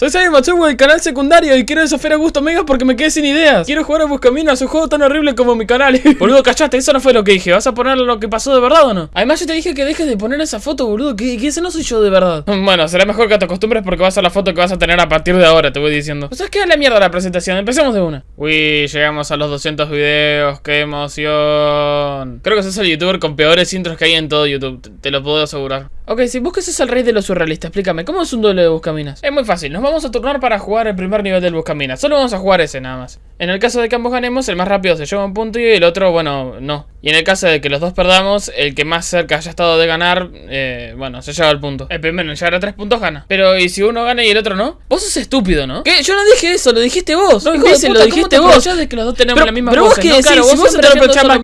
Soy Sai Matsugo del canal secundario y quiero desafiar a Gusto Megas porque me quedé sin ideas. Quiero jugar a Buscaminas, un juego tan horrible como mi canal. boludo, cachate, eso no fue lo que dije. ¿Vas a poner lo que pasó de verdad o no? Además, yo te dije que dejes de poner esa foto, boludo, que, que ese no soy yo de verdad. Bueno, será mejor que te acostumbres porque va a ser la foto que vas a tener a partir de ahora, te voy diciendo. O sea, es que la mierda la presentación. Empecemos de una. Uy, llegamos a los 200 videos. ¡Qué emoción! Creo que sos el youtuber con peores intros que hay en todo YouTube. Te lo puedo asegurar. Ok, si busques es el rey de los surrealistas, explícame, ¿cómo es un duelo de Buscaminas? Es muy fácil, nos vamos a turnar para jugar el primer nivel del Buscaminas. Solo vamos a jugar ese nada más. En el caso de que ambos ganemos, el más rápido se lleva un punto y el otro, bueno, no. Y en el caso de que los dos perdamos, el que más cerca haya estado de ganar, eh, bueno, se lleva el punto. El primero en llegar a tres puntos gana. Pero, ¿y si uno gana y el otro no? Vos sos estúpido, ¿no? ¿Qué? Yo no dije eso, lo dijiste vos. No, Hijo de puta, lo dijiste ¿cómo te vos. de que los dos tenemos Pero- la misma pero vos voces, qué ¿no? decís, Claro, si vos vos aprovechás solo-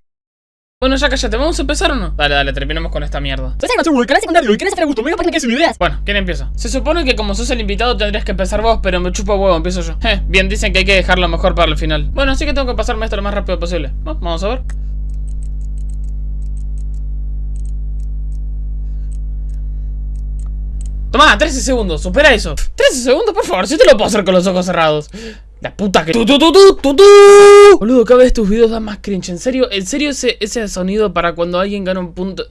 Bueno, ya cállate, ¿vamos a empezar o no? Dale, dale, terminemos con esta mierda. Canal secundario Gusto Megas porque me quedé sin ideas. Bueno, ¿quién empieza? Se supone que como sos el invitado tendrías que empezar vos, pero me chupa huevo, empiezo yo. Eh, bien, dicen que hay que dejarlo mejor para el final. Bueno, así que tengo que pasarme esto lo más rápido posible. Bueno, vamos a ver. Toma, 13 segundos, supera eso 13 segundos, por favor, si te lo puedo hacer con los ojos cerrados La puta que... ¡Tu, tu, tu, tu, tu, tu! Boludo, cada vez tus videos dan más cringe En serio, en serio ese, ese sonido para cuando alguien gana un punto...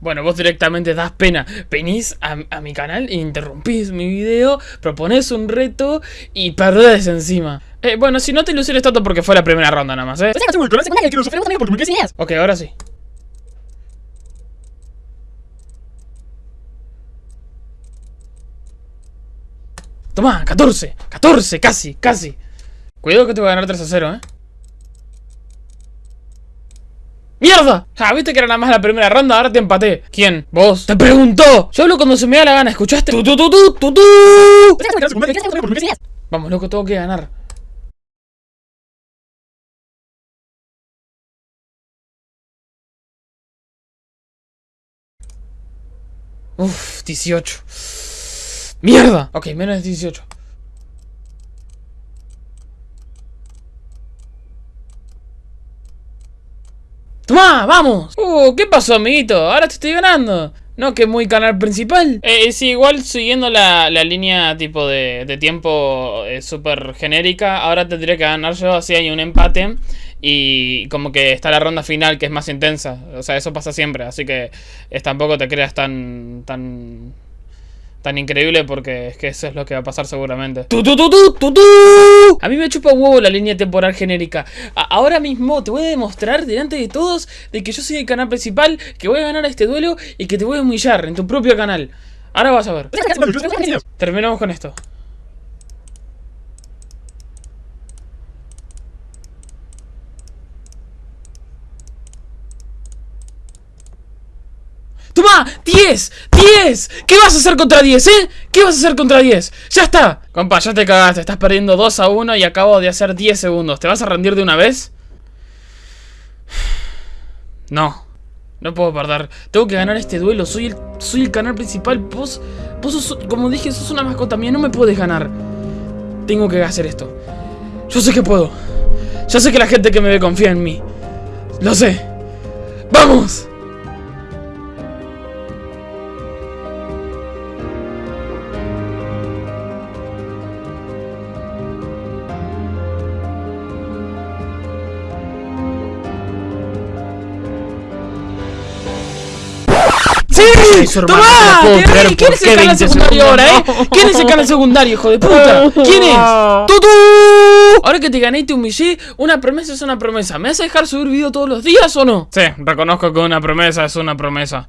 Bueno, vos directamente das pena. Venís a, a mi canal, interrumpís mi video, proponés un reto y perdés encima. Eh, bueno, si no te ilusiones tanto porque fue la primera ronda nada más, ¿eh? Soy Sai Matsugo del canal secundario y quiero desafiar a Gusto Megas porque me quedé sin ideas. Ok, ahora sí. Toma, 14, 14, casi, casi. Cuidado que te voy a ganar 3 a 0, ¿eh? ¡Mierda! Ah, viste que era nada más la primera ronda, ahora te empaté. ¿Quién? ¿Vos? ¡Te preguntó! Yo hablo cuando se me da la gana, ¿escuchaste? Megas porque me quedé sin ideas. Vamos, loco, tengo que ganar. Uf, 18. ¡Mierda! Ok, menos de 18. ¡Toma! ¡Vamos! Uh, ¿qué pasó, amiguito? Ahora te estoy ganando. No, que muy canal principal. Eh, sí, igual siguiendo la, la línea tipo de, de tiempo eh, súper genérica, ahora tendría que ganar yo, así hay un empate. Y como que está la ronda final que es más intensa. O sea, eso pasa siempre, así que es, tampoco te creas tan... tan tan increíble porque es que eso es lo que va a pasar seguramente. ¡Tu, tu, tu, tu, tu, tu! A mí me chupa huevo la línea temporal genérica. A- ahora mismo te voy a demostrar delante de todos de que yo soy el canal principal, que voy a ganar este duelo y que te voy a humillar en tu propio canal. Ahora vas a ver. Soy Sai Matsugo del canal secundario y quiero desafiar a Gusto Megas porque me quedé sin ideas. Terminamos con esto. ¡Toma! ¡10! ¡10! ¿Qué vas a hacer contra 10, eh? ¿Qué vas a hacer contra 10? ¡Ya está! Compa, ya te cagaste. Estás perdiendo 2 a 1 y acabo de hacer 10 segundos. ¿Te vas a rendir de una vez? No. No puedo perder. Tengo que ganar este duelo. Soy el, soy el canal principal. Vos, vos sos, como dije, sos una mascota mía. No me puedes ganar. Tengo que hacer esto. Yo sé que puedo. Yo sé que la gente que me ve confía en mí. Lo sé. ¡Vamos! ¡Sí! ¡Toma! no. ¿Quién ¿por es el canal 20 secundario ahora, eh? ¿Quién es el canal secundario, hijo de puta? ¿Quién es? ¡Tutu! Ahora que te gané y te humillé, una promesa es una promesa. ¿Me vas a dejar subir video todos los días o no? Sí, reconozco que una promesa es una promesa.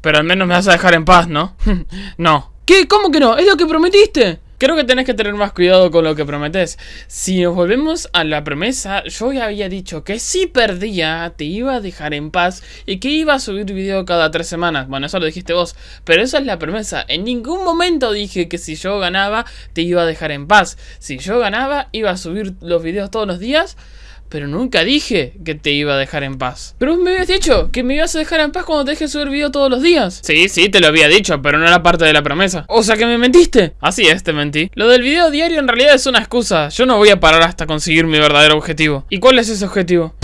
Pero al menos me vas a dejar en paz, ¿no? no. ¿Qué? ¿Cómo que no? ¿Es lo que prometiste? Creo que tenés que tener más cuidado con lo que prometes. Si nos volvemos a la promesa, yo ya había dicho que si perdía, te iba a dejar en paz y que iba a subir video cada tres semanas. Bueno, eso lo dijiste vos, pero esa es la promesa. En ningún momento dije que si yo ganaba, te iba a dejar en paz. Si yo ganaba, iba a subir los videos todos los días. Pero nunca dije que te iba a dejar en paz. Pero vos me habías dicho que me ibas a dejar en paz cuando te deje subir video todos los días. Sí, sí, te lo había dicho, pero no era parte de la promesa. O sea que me mentiste. Así es, te mentí. Lo del video diario en realidad es una excusa. Yo no voy a parar hasta conseguir mi verdadero objetivo. ¿Y cuál es ese objetivo?